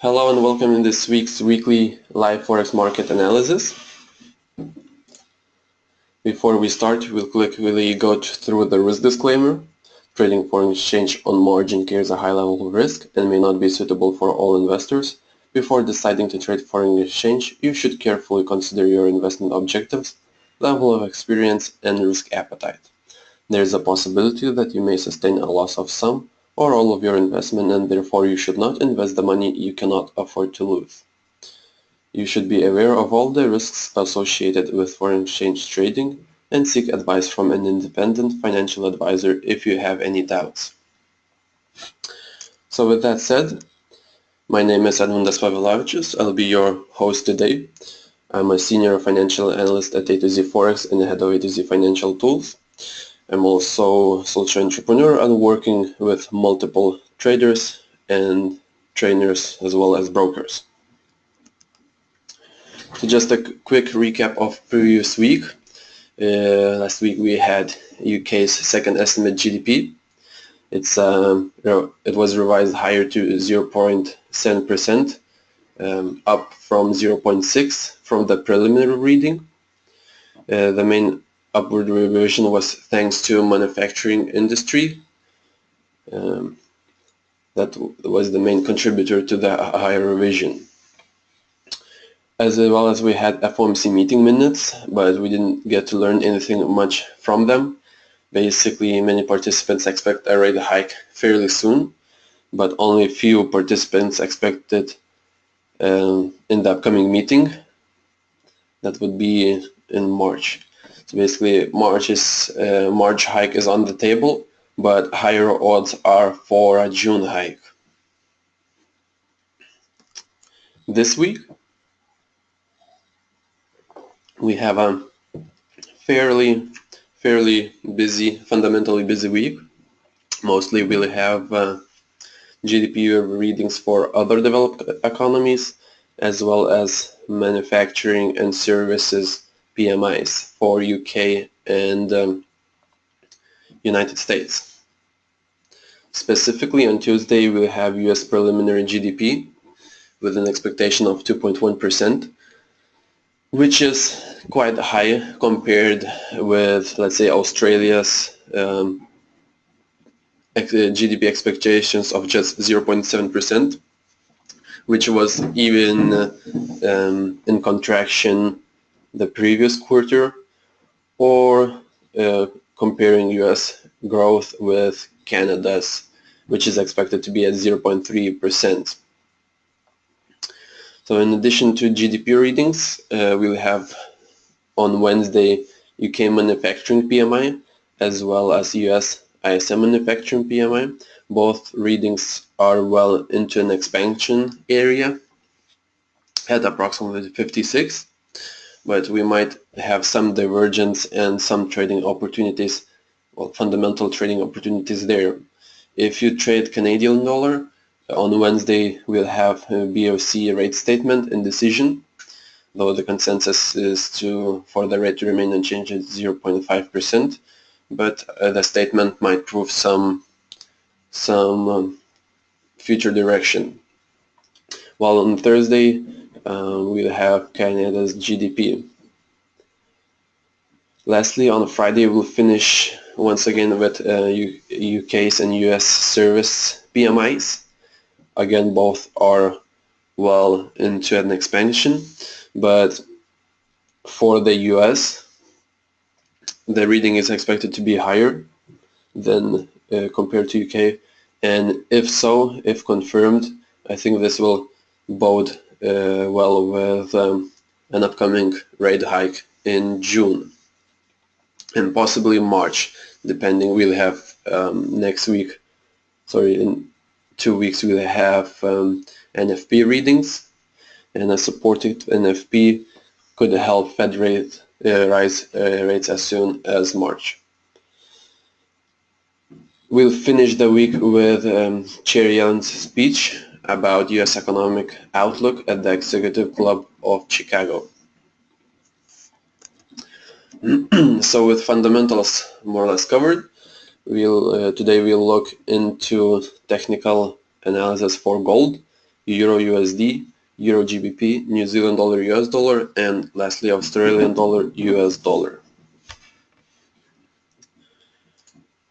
Hello and welcome in this week's weekly live forex market analysis. Before we start, we'll quickly go through the risk disclaimer. Trading foreign exchange on margin carries a high level of risk and may not be suitable for all investors. Before deciding to trade foreign exchange, you should carefully consider your investment objectives, level of experience, and risk appetite. There is a possibility that you may sustain a loss of some or all of your investment and therefore you should not invest the money you cannot afford to lose. You should be aware of all the risks associated with foreign exchange trading and seek advice from an independent financial advisor if you have any doubts. So with that said, my name is Edmundas Pavilavičius. I'll be your host today. I'm a senior financial analyst at A to Z Forex and head of A to Z Financial Tools. I'm also social entrepreneur and working with multiple traders and trainers as well as brokers. So just a quick recap of previous week. Uh, last week we had UK's second estimate GDP. It's um, it was revised higher to 0.7 percent, um, up from 0.6 from the preliminary reading. Uh, the main upward revision was thanks to manufacturing industry. Um, that was the main contributor to the higher revision. As well as we had FOMC meeting minutes, but we didn't get to learn anything much from them. Basically, many participants expect a rate hike fairly soon, but only few participants expected um, in the upcoming meeting. That would be in March. Basically March is uh, March hike is on the table, but higher odds are for a June hike. This week we have a fairly fairly busy, fundamentally busy week. Mostly we'll have uh, GDP readings for other developed economies as well as manufacturing and services PMIs for UK and um, United States. Specifically on Tuesday we'll have US preliminary GDP with an expectation of 2.1% which is quite high compared with let's say Australia's um, GDP expectations of just 0.7% which was even um, in contraction the previous quarter or uh, comparing US growth with Canada's which is expected to be at 0.3%. So in addition to GDP readings, uh, we'll have on Wednesday UK manufacturing PMI as well as US ISM manufacturing PMI. Both readings are well into an expansion area at approximately 56 but we might have some divergence and some trading opportunities, well, fundamental trading opportunities there. If you trade Canadian dollar, on Wednesday we'll have a BOC rate statement and decision, though the consensus is to for the rate to remain unchanged at 0.5%, but uh, the statement might prove some some um, future direction. While on Thursday uh, we'll have Canada's GDP. Lastly, on Friday we'll finish once again with uh, UK's and US service PMIs. Again, both are well into an expansion, but for the US, the reading is expected to be higher than uh, compared to UK, and if so, if confirmed, I think this will bode well with um, an upcoming rate hike in June and possibly March depending we'll have um, next week sorry in two weeks we'll have um, NFP readings and a supported NFP could help Fed rate uh, rise uh, rates as soon as March. We'll finish the week with um, Yellen's speech about U.S. economic outlook at the Executive Club of Chicago. so with fundamentals more or less covered, we'll uh, today we'll look into technical analysis for gold Euro USD, Euro GBP, New Zealand dollar US dollar, and lastly Australian dollar US dollar.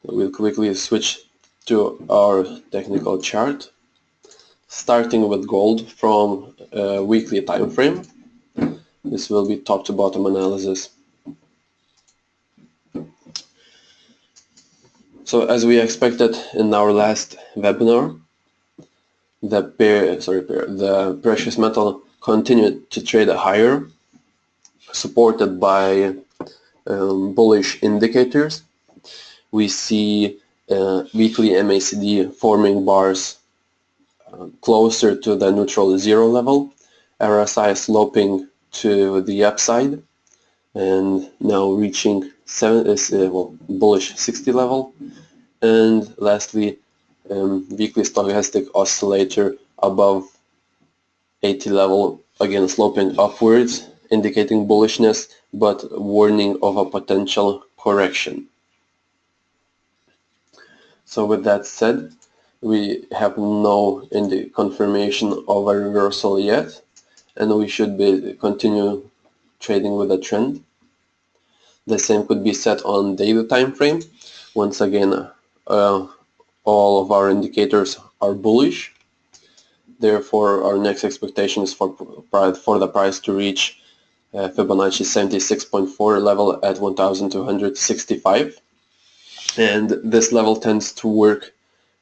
We'll quickly switch to our technical chart, starting with gold from a weekly time frame. This will be top to bottom analysis. So as we expected in our last webinar, the pair, sorry, pair, the precious metal continued to trade higher, supported by um, bullish indicators. We see uh, weekly MACD forming bars closer to the neutral zero level, RSI sloping to the upside, and now reaching seven, uh, well, bullish 60 level, and lastly um, weekly stochastic oscillator above 80 level again sloping upwards indicating bullishness but warning of a potential correction. So with that said we have no indi confirmation of a reversal yet and we should be continue trading with a trend. The same could be set on daily time frame. Once again uh, all of our indicators are bullish. Therefore, our next expectation is for, for the price to reach uh, Fibonacci 76.4 level at 1265. And this level tends to work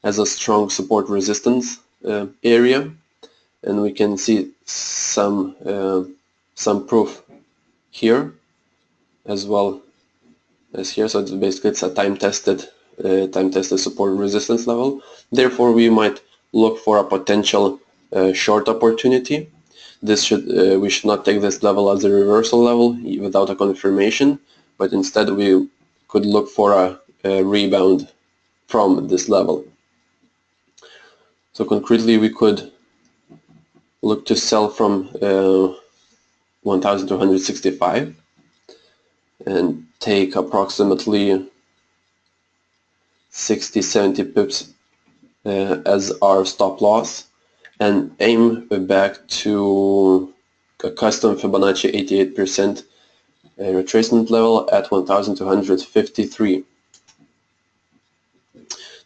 as a strong support resistance uh, area. And we can see some, uh, some proof here as well as here. So it's basically it's a time-tested uh, time tested support resistance level. Therefore, we might look for a potential uh, short opportunity. This should uh, we should not take this level as a reversal level without a confirmation, but instead we could look for a, a rebound from this level. So concretely, we could look to sell from uh, 1265 and take approximately 60 70 pips uh, as our stop loss and aim back to a custom Fibonacci 88% uh, retracement level at 1253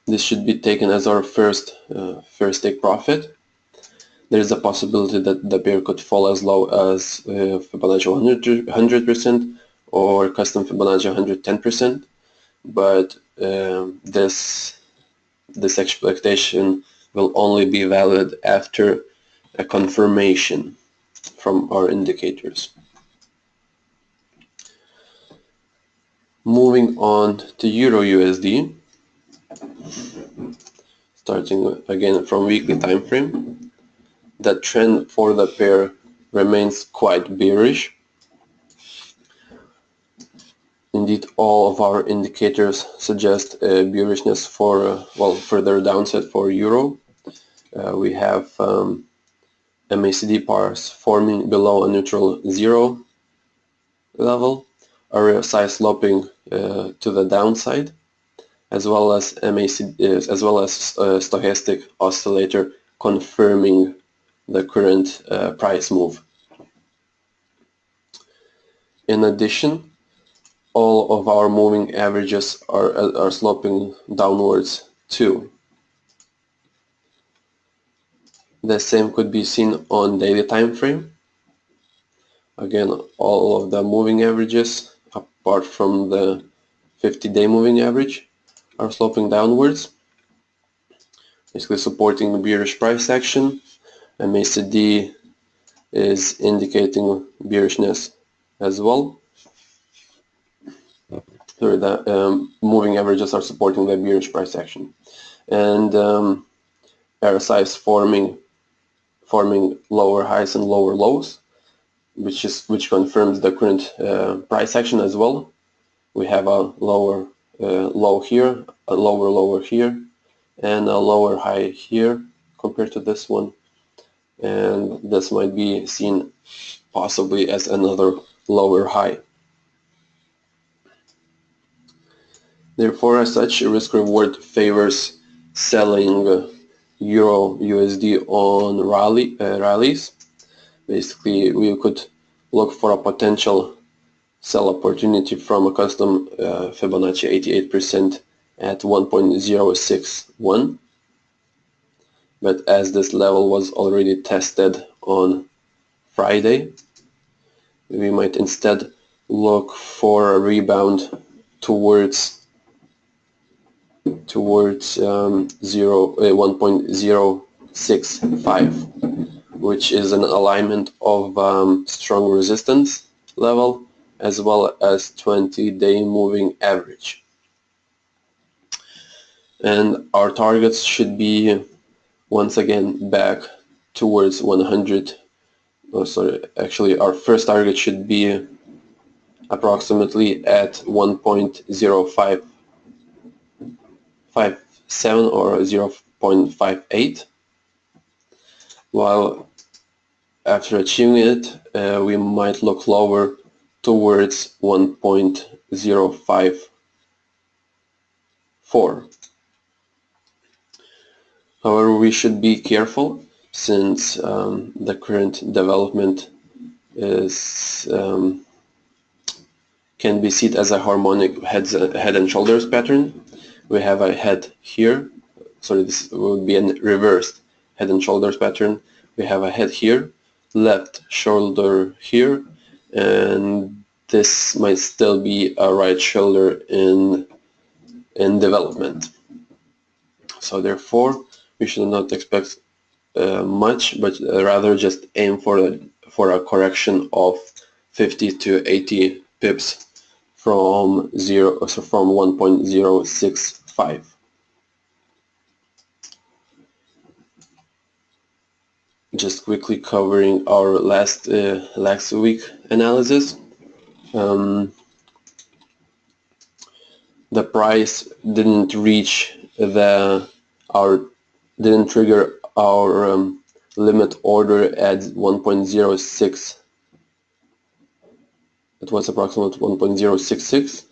this should be taken as our first uh, first take profit there is a possibility that the pair could fall as low as uh, Fibonacci 100 percent or custom Fibonacci 110% but um, this this expectation will only be valid after a confirmation from our indicators. Moving on to Euro USD, starting again from weekly time frame, the trend for the pair remains quite bearish Indeed, all of our indicators suggest a bearishness for, uh, well, further downside for euro. Uh, we have um, MACD pars forming below a neutral zero level, RSI sloping uh, to the downside, as well as MACD, uh, as well as uh, stochastic oscillator confirming the current uh, price move. In addition, all of our moving averages are, are sloping downwards too. The same could be seen on daily time frame. Again, all of the moving averages, apart from the 50-day moving average, are sloping downwards, basically supporting the bearish price action. And MACD is indicating bearishness as well sorry, the um, moving averages are supporting the bearish price action. And um, RSI is forming forming lower highs and lower lows, which is which confirms the current uh, price action as well. We have a lower uh, low here, a lower lower here, and a lower high here compared to this one. And this might be seen possibly as another lower high. Therefore, as such, risk-reward favors selling Euro USD on rally uh, rallies. Basically, we could look for a potential sell opportunity from a custom uh, Fibonacci 88% at 1.061 but as this level was already tested on Friday we might instead look for a rebound towards towards um, 0, uh, 1.065 which is an alignment of um, strong resistance level as well as 20-day moving average. And our targets should be once again back towards 100. Oh, sorry, actually our first target should be approximately at 1.0557 or 0.58 while after achieving it uh, we might look lower towards 1.054. However, we should be careful since um, the current development is um, can be seen as a harmonic heads, head and shoulders pattern. We have a head here, so this would be a reversed head and shoulders pattern. We have a head here, left shoulder here, and this might still be a right shoulder in in development. So therefore we should not expect uh, much but rather just aim for a for a correction of 50 to 80 pips from zero so from 1.065 just quickly covering our last uh, last week analysis um, the price didn't reach the our didn't trigger our um, limit order at 1.06 it was approximately 1.066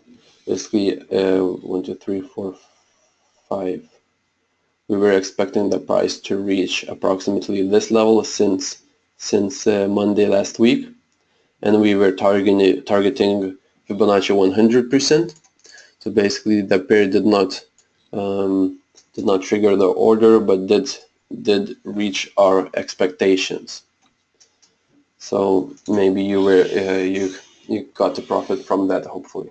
basically uh, 1 2 3 4 5 we were expecting the price to reach approximately this level since since uh, Monday last week and we were targeting targeting Fibonacci 100%. So basically, the pair did not um, did not trigger the order, but did did reach our expectations. So maybe you were uh, you you got to profit from that hopefully.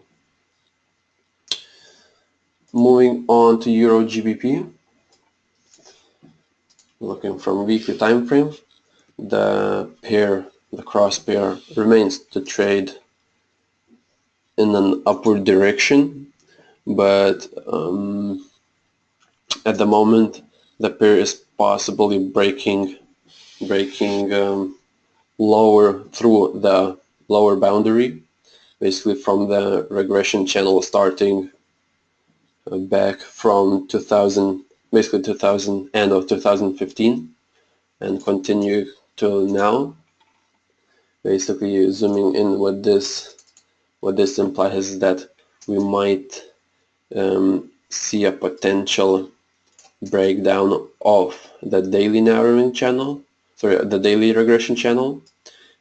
Moving on to Euro GBP. Looking from weekly time frame, the pair the cross pair remains to trade in an upward direction but um, at the moment the pair is possibly breaking breaking um, lower through the lower boundary basically from the regression channel starting uh, back from 2000 basically 2000 end of 2015 and continue till now basically zooming in what this what this implies is that we might um, see a potential breakdown of the daily narrowing channel sorry the daily regression channel.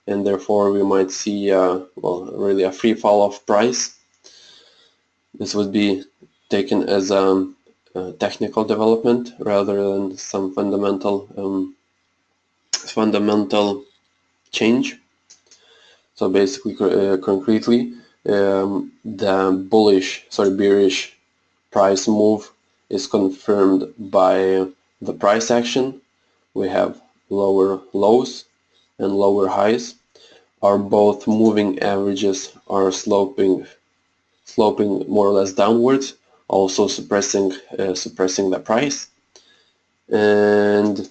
And therefore we might see uh, well really a free fall of price. This would be taken as a, a technical development rather than some fundamental um, fundamental change so basically, uh, concretely, um, the bullish, sorry, bearish price move is confirmed by the price action. We have lower lows and lower highs. Are both moving averages are sloping, sloping more or less downwards, also suppressing, uh, suppressing the price. And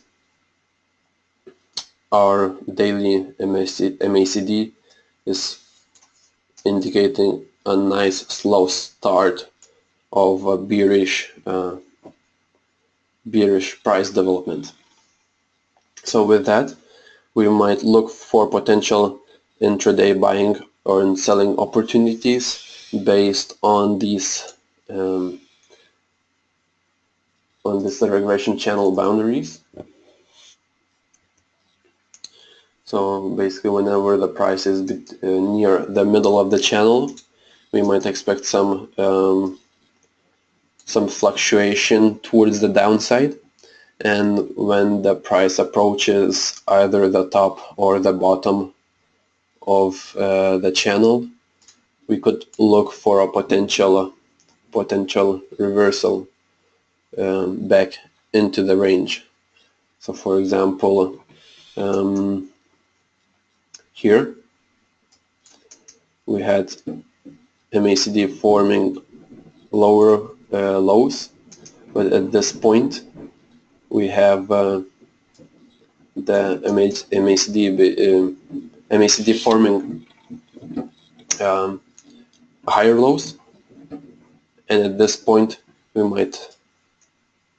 our daily MACD is indicating a nice slow start of a bearish uh, bearish price development. So with that, we might look for potential intraday buying or selling opportunities based on these um, on this regression channel boundaries. So basically whenever the price is uh, near the middle of the channel, we might expect some um, some fluctuation towards the downside. And when the price approaches either the top or the bottom of uh, the channel we could look for a potential potential reversal um, back into the range. So for example um, here. We had MACD forming lower uh, lows but at this point we have uh, the MACD, uh, MACD forming um, higher lows. And at this point we might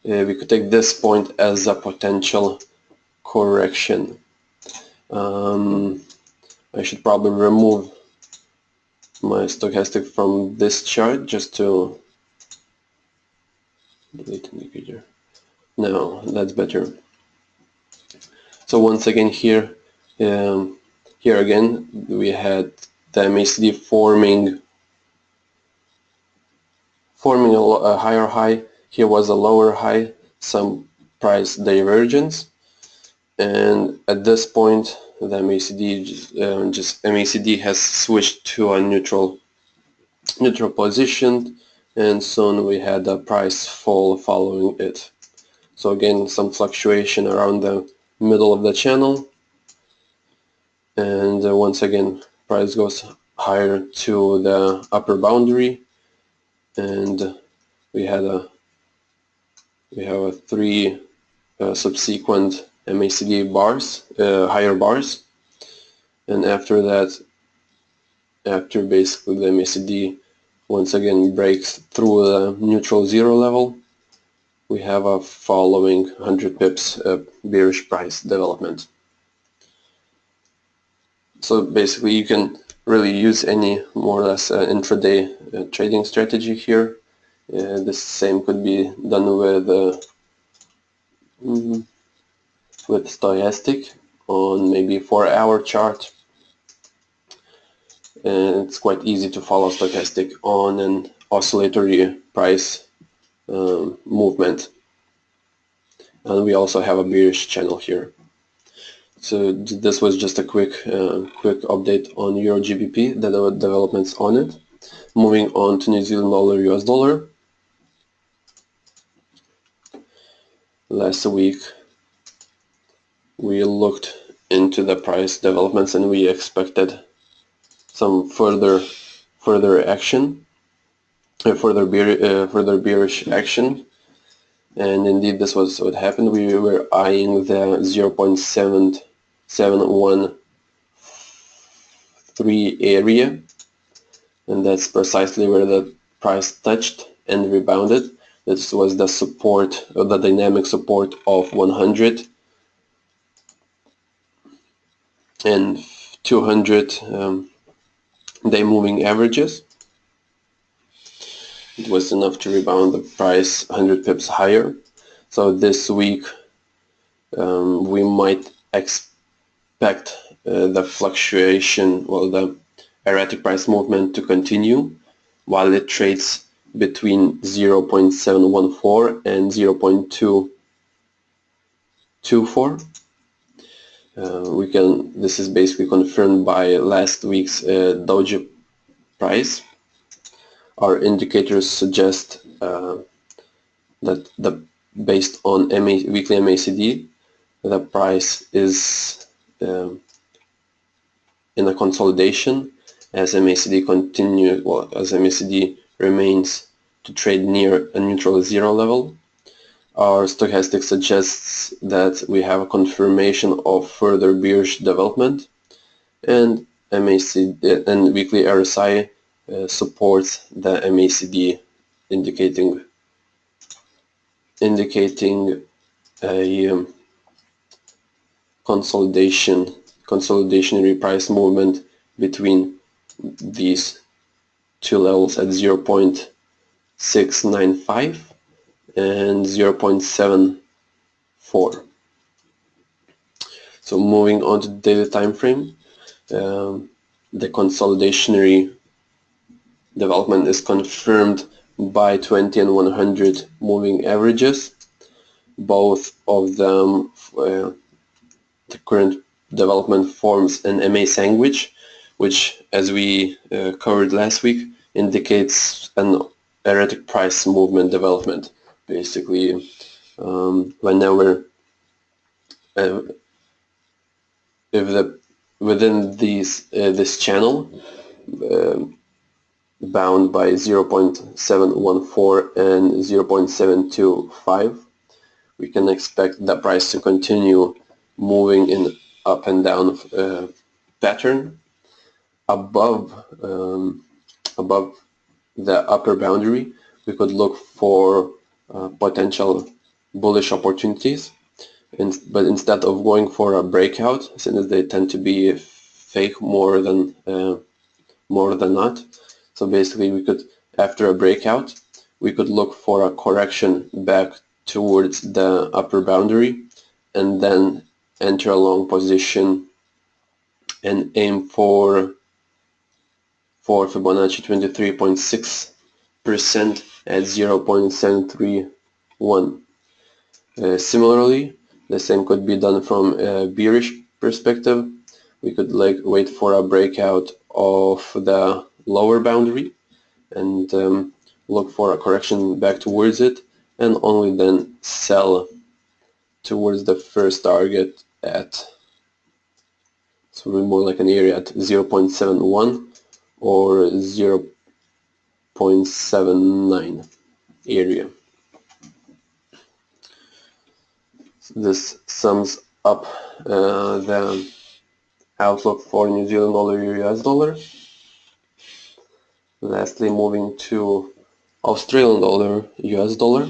uh, we could take this point as a potential correction. Um, I should probably remove my stochastic from this chart just to delete indicator no that's better. So once again here um, here again we had the MACD forming forming a, a higher high. Here was a lower high some price divergence. And at this point the MACD just, uh, just MACD has switched to a neutral neutral position and soon we had a price fall following it. So again some fluctuation around the middle of the channel. And uh, once again price goes higher to the upper boundary. And we had a we have a three uh, subsequent MACD bars uh, higher bars and after that after basically the MACD once again breaks through the neutral zero level we have a following 100 pips uh, bearish price development. So basically you can really use any more or less uh, intraday uh, trading strategy here. Uh, the same could be done with mm, with stochastic on maybe 4 hour chart. And it's quite easy to follow stochastic on an oscillatory price um, movement. And we also have a bearish channel here. So this was just a quick uh, quick update on Euro GBP the developments on it. Moving on to New Zealand dollar US dollar. Last week we looked into the price developments and we expected some further further action further bear, uh, further bearish action. And indeed this was what happened. We were eyeing the 0.7713 area and that's precisely where the price touched and rebounded. This was the support the dynamic support of 100 and 200 um, day moving averages it was enough to rebound the price 100 pips higher. So this week um, we might expect uh, the fluctuation, well the erratic price movement to continue while it trades between 0.714 and 0.224. Uh, we can, this is basically confirmed by last week's uh, doji price our indicators suggest uh, that the based on MA, weekly MACD, the price is um, in a consolidation as MACD continue well as MACD remains to trade near a neutral zero level. Our stochastic suggests that we have a confirmation of further bearish development and MACD and weekly RSI uh, supports the MACD indicating indicating a um, consolidation consolidationary price movement between these two levels at 0.695 and 0.74. So moving on to the daily time frame, um, the consolidationary development is confirmed by 20 and 100 moving averages. Both of them, uh, the current development forms an MA sandwich, which, as we uh, covered last week, indicates an erratic price movement development. Basically, um, whenever uh, if the within these uh, this channel um, bound by 0.714 and 0.725 we can expect the price to continue moving in up and down uh, pattern above um, above the upper boundary. We could look for uh, potential bullish opportunities. In, but instead of going for a breakout since they tend to be fake more than uh, more than not. So basically we could after a breakout we could look for a correction back towards the upper boundary and then enter a long position and aim for for Fibonacci 23.6 percent at 0.731 uh, similarly the same could be done from a bearish perspective. We could like wait for a breakout of the lower boundary and um, look for a correction back towards it and only then sell towards the first target at so more like an area at 0.71 or 0.79 area. This sums up uh, the outlook for New Zealand dollar US dollar. Lastly, moving to Australian dollar US dollar.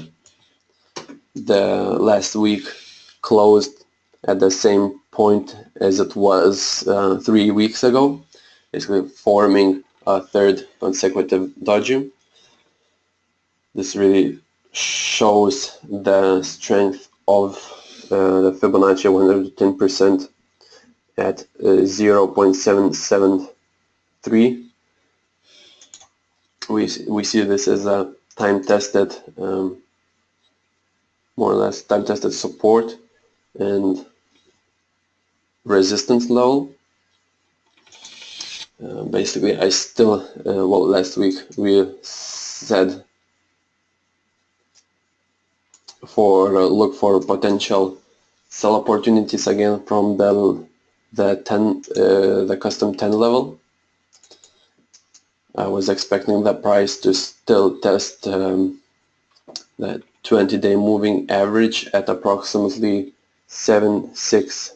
The last week closed at the same point as it was uh, three weeks ago, basically forming a third consecutive doji. This really shows the strength of uh, the Fibonacci 110% at uh, 0.773. We, we see this as a time-tested, um, more or less time-tested support and resistance level. Uh, basically, I still, uh, well, last week we said for uh, look for potential sell opportunities again from the the 10 uh, the custom 10 level. I was expecting the price to still test um, the 20 day moving average at approximately 7 6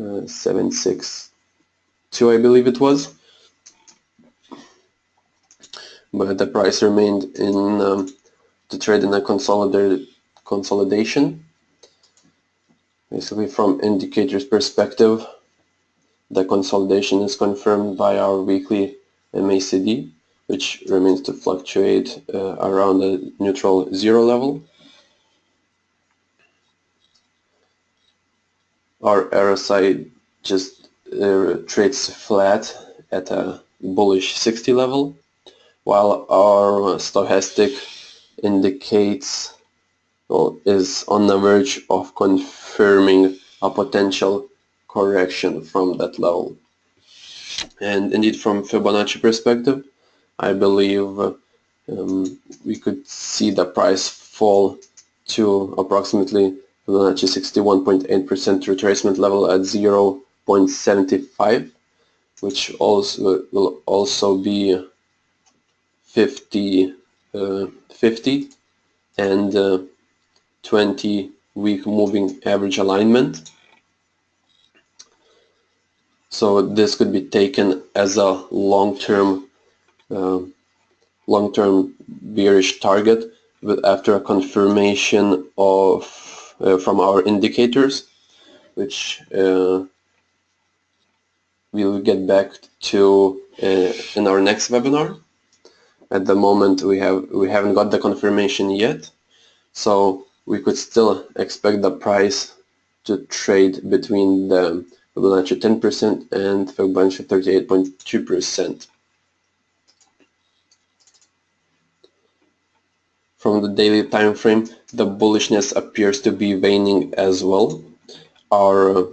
uh, 7 6 2 I believe it was. But the price remained in um, to trade in a consolidated consolidation. Basically from indicators perspective the consolidation is confirmed by our weekly MACD which remains to fluctuate uh, around the neutral zero level. Our RSI just uh, trades flat at a bullish 60 level while our stochastic indicates well, is on the verge of confirming a potential correction from that level. And indeed from Fibonacci perspective I believe um, we could see the price fall to approximately Fibonacci 61.8% retracement level at 0.75 which also will also be 50 uh, 50 and uh, 20 week moving average alignment. So this could be taken as a long-term uh, long-term bearish target but after a confirmation of uh, from our indicators which uh, we'll get back to uh, in our next webinar at the moment we have we haven't got the confirmation yet So we could still expect the price to trade between the Fibonacci 10% and Fibonacci 38.2%. From the daily time frame, the bullishness appears to be waning as well. Our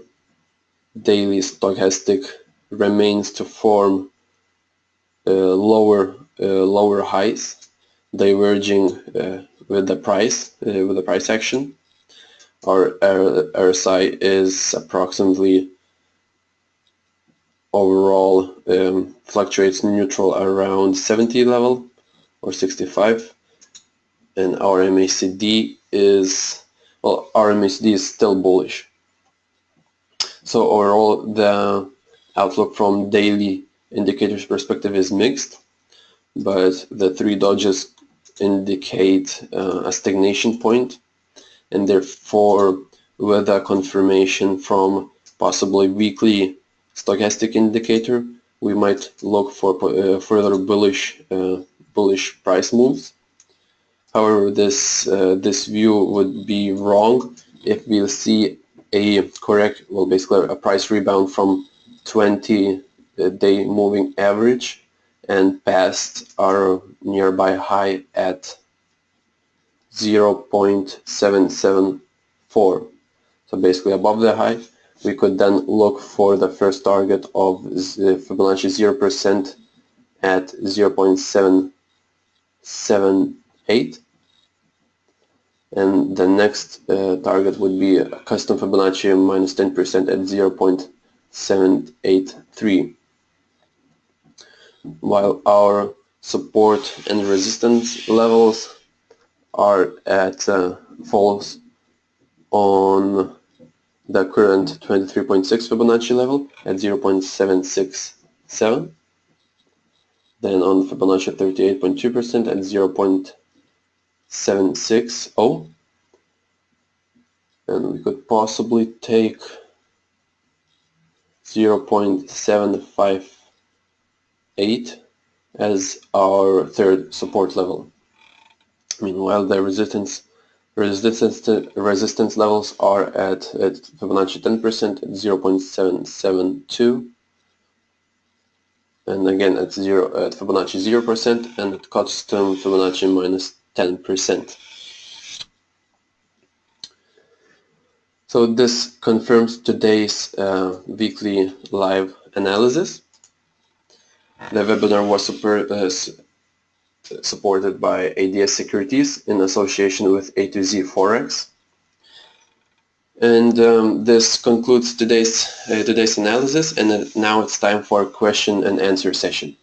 daily stochastic remains to form uh, lower uh, lower highs, diverging uh, with the price uh, with the price action. Our RSI is approximately overall um, fluctuates neutral around 70 level or 65 and our MACD is well our MACD is still bullish so overall the outlook from daily indicators perspective is mixed but the three dojis indicate uh, a stagnation point and therefore with a confirmation from possibly weekly stochastic indicator we might look for uh, further bullish uh, bullish price moves. However this uh, this view would be wrong if we'll see a correct well basically a price rebound from 20 day moving average and past our nearby high at 0.774 so basically above the high we could then look for the first target of Fibonacci 0% at 0.778 and the next uh, target would be a custom Fibonacci minus 10% at 0.783 while our support and resistance levels are at uh, falls on the current 23.6 Fibonacci level at 0.767 then on Fibonacci 38.2% at 0.760 and we could possibly take 0.758 as our third support level. Meanwhile, the resistance resistance resistance levels are at, at Fibonacci 10% at 0.772 and again at zero at Fibonacci 0% and at custom Fibonacci minus 10%. So this confirms today's uh, weekly live analysis. The webinar was super, uh, supported by ADS Securities in association with A to Z Forex. And um, this concludes today's uh, today's analysis and now it's time for a question and answer session.